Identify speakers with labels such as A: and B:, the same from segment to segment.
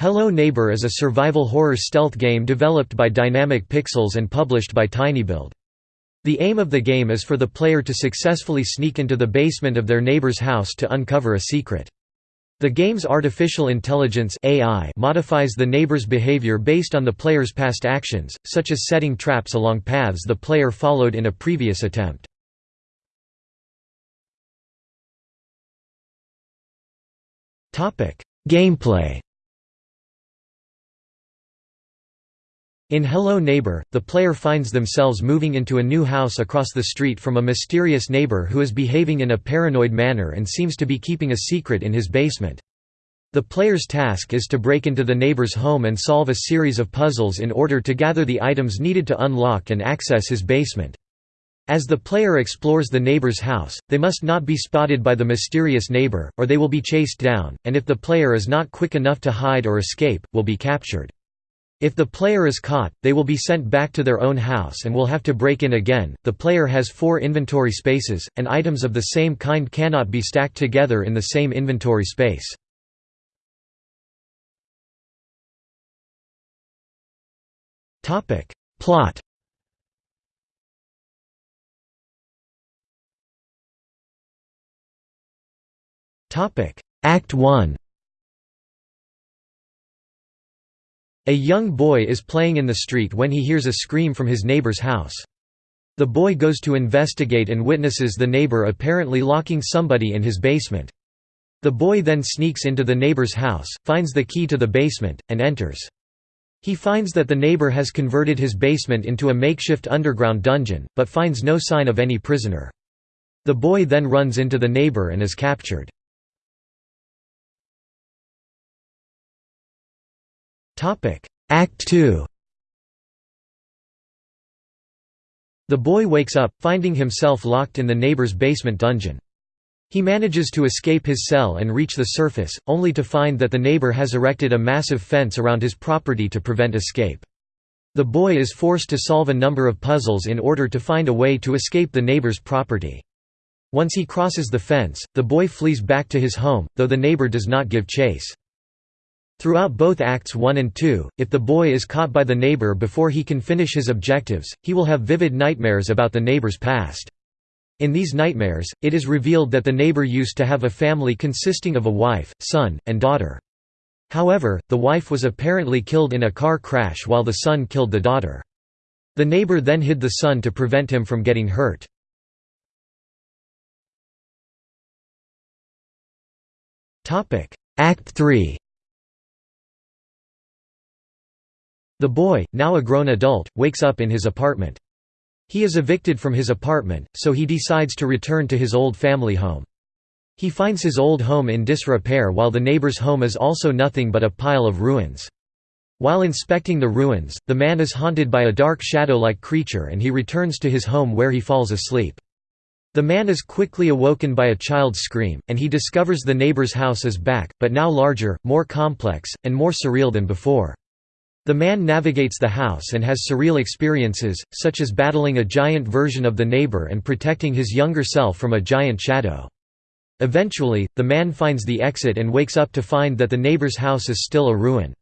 A: Hello Neighbor is a survival horror stealth game developed by Dynamic Pixels and published by tinyBuild. The aim of the game is for the player to successfully sneak into the basement of their neighbor's house to uncover a secret. The game's artificial intelligence AI modifies the neighbor's behavior based on the player's past actions, such as setting traps along paths the player followed in a previous attempt. Gameplay In Hello Neighbor, the player finds themselves moving into a new house across the street from a mysterious neighbor who is behaving in a paranoid manner and seems to be keeping a secret in his basement. The player's task is to break into the neighbor's home and solve a series of puzzles in order to gather the items needed to unlock and access his basement. As the player explores the neighbor's house, they must not be spotted by the mysterious neighbor, or they will be chased down, and if the player is not quick enough to hide or escape, will be captured. If the player is caught, they will be sent back to their own house and will have to break in again. The player has four inventory spaces, and items of the same kind cannot be stacked together in the same inventory space. Topic: Plot. Topic: Act 1. A young boy is playing in the street when he hears a scream from his neighbor's house. The boy goes to investigate and witnesses the neighbor apparently locking somebody in his basement. The boy then sneaks into the neighbor's house, finds the key to the basement, and enters. He finds that the neighbor has converted his basement into a makeshift underground dungeon, but finds no sign of any prisoner. The boy then runs into the neighbor and is captured. Act 2 The boy wakes up, finding himself locked in the neighbor's basement dungeon. He manages to escape his cell and reach the surface, only to find that the neighbor has erected a massive fence around his property to prevent escape. The boy is forced to solve a number of puzzles in order to find a way to escape the neighbor's property. Once he crosses the fence, the boy flees back to his home, though the neighbor does not give chase. Throughout both Acts 1 and 2, if the boy is caught by the neighbor before he can finish his objectives, he will have vivid nightmares about the neighbor's past. In these nightmares, it is revealed that the neighbor used to have a family consisting of a wife, son, and daughter. However, the wife was apparently killed in a car crash while the son killed the daughter. The neighbor then hid the son to prevent him from getting hurt. Act 3 The boy, now a grown adult, wakes up in his apartment. He is evicted from his apartment, so he decides to return to his old family home. He finds his old home in disrepair while the neighbor's home is also nothing but a pile of ruins. While inspecting the ruins, the man is haunted by a dark shadow-like creature and he returns to his home where he falls asleep. The man is quickly awoken by a child's scream, and he discovers the neighbor's house is back, but now larger, more complex, and more surreal than before. The man navigates the house and has surreal experiences, such as battling a giant version of the neighbor and protecting his younger self from a giant shadow. Eventually, the man finds the exit and wakes up to find that the neighbor's house is still a ruin.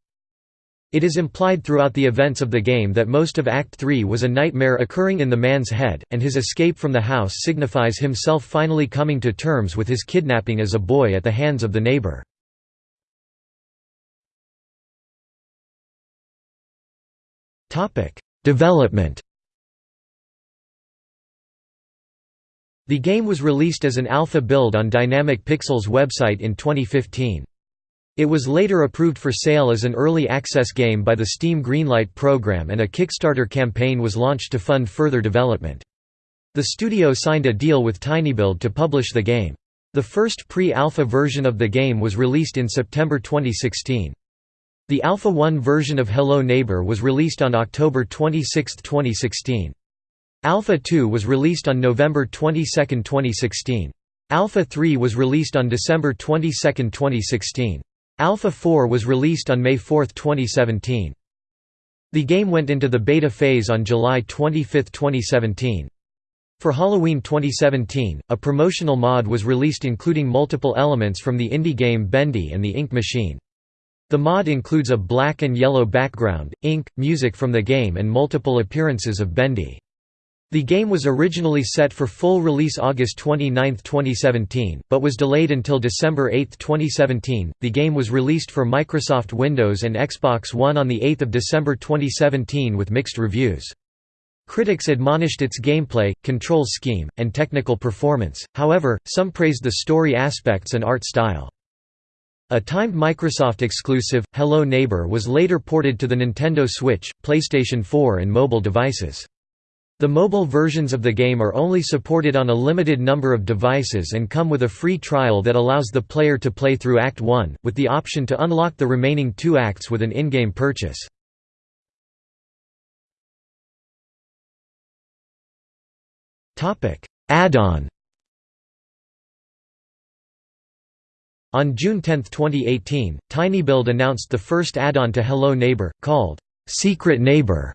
A: It is implied throughout the events of the game that most of Act 3 was a nightmare occurring in the man's head, and his escape from the house signifies himself finally coming to terms with his kidnapping as a boy at the hands of the neighbor. Development The game was released as an alpha build on Dynamic Pixels website in 2015. It was later approved for sale as an early access game by the Steam Greenlight program and a Kickstarter campaign was launched to fund further development. The studio signed a deal with tinyBuild to publish the game. The first pre-alpha version of the game was released in September 2016. The Alpha 1 version of Hello Neighbor was released on October 26, 2016. Alpha 2 was released on November 22, 2016. Alpha 3 was released on December 22, 2016. Alpha 4 was released on May 4, 2017. The game went into the beta phase on July 25, 2017. For Halloween 2017, a promotional mod was released including multiple elements from the indie game Bendy and the Ink Machine. The mod includes a black and yellow background, ink, music from the game and multiple appearances of Bendy. The game was originally set for full release August 29, 2017, but was delayed until December 8, 2017. The game was released for Microsoft Windows and Xbox One on the 8th of December 2017 with mixed reviews. Critics admonished its gameplay, control scheme, and technical performance. However, some praised the story aspects and art style. A timed Microsoft exclusive, Hello Neighbor was later ported to the Nintendo Switch, PlayStation 4 and mobile devices. The mobile versions of the game are only supported on a limited number of devices and come with a free trial that allows the player to play through Act 1, with the option to unlock the remaining two acts with an in-game purchase. Add-on On June 10, 2018, TinyBuild announced the first add-on to Hello Neighbor, called Secret Neighbor.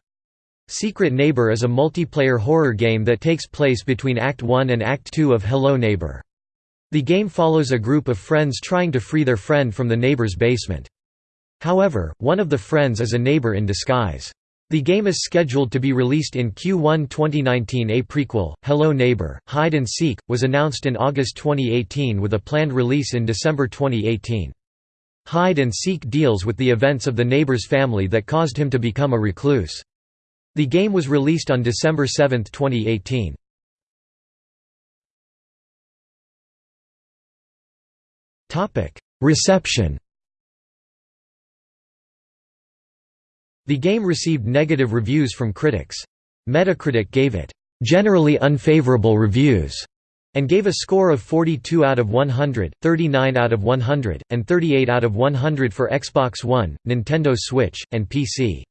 A: Secret Neighbor is a multiplayer horror game that takes place between Act 1 and Act 2 of Hello Neighbor. The game follows a group of friends trying to free their friend from the neighbor's basement. However, one of the friends is a neighbor in disguise. The game is scheduled to be released in Q1 2019 A prequel, Hello Neighbor, Hide and Seek, was announced in August 2018 with a planned release in December 2018. Hide and Seek deals with the events of the neighbor's family that caused him to become a recluse. The game was released on December 7, 2018. Reception The game received negative reviews from critics. Metacritic gave it, "...generally unfavorable reviews", and gave a score of 42 out of 100, 39 out of 100, and 38 out of 100 for Xbox One, Nintendo Switch, and PC.